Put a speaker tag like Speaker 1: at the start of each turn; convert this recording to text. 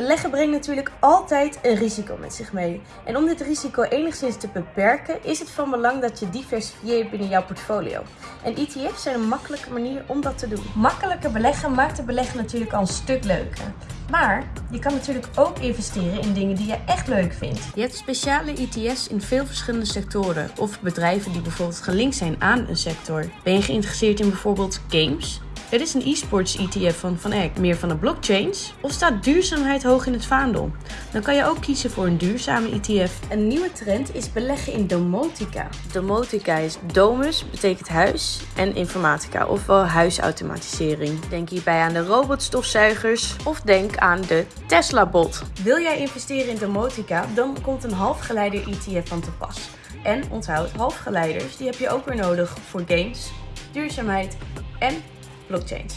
Speaker 1: Beleggen brengt natuurlijk altijd een risico met zich mee. En om dit risico enigszins te beperken, is het van belang dat je diversifieert binnen jouw portfolio. En ETF's zijn een makkelijke manier om dat te doen. Makkelijker beleggen maakt de beleggen natuurlijk al een stuk leuker. Maar je kan natuurlijk ook investeren in dingen die je echt leuk vindt. Je hebt speciale ETF's in veel verschillende sectoren of bedrijven die bijvoorbeeld gelinkt zijn aan een sector. Ben je geïnteresseerd in bijvoorbeeld games? Er is een e-sports ETF van Van Eck, meer van de blockchains. Of staat duurzaamheid hoog in het vaandel? Dan kan je ook kiezen voor een duurzame ETF. Een nieuwe trend is beleggen in domotica. Domotica is domus, betekent huis, en informatica, ofwel huisautomatisering. Denk hierbij aan de robotstofzuigers of denk aan de Tesla-bot. Wil jij investeren in domotica, dan komt een halfgeleider ETF van te pas. En onthoud, halfgeleiders die heb je ook weer nodig voor games, duurzaamheid en blockchain.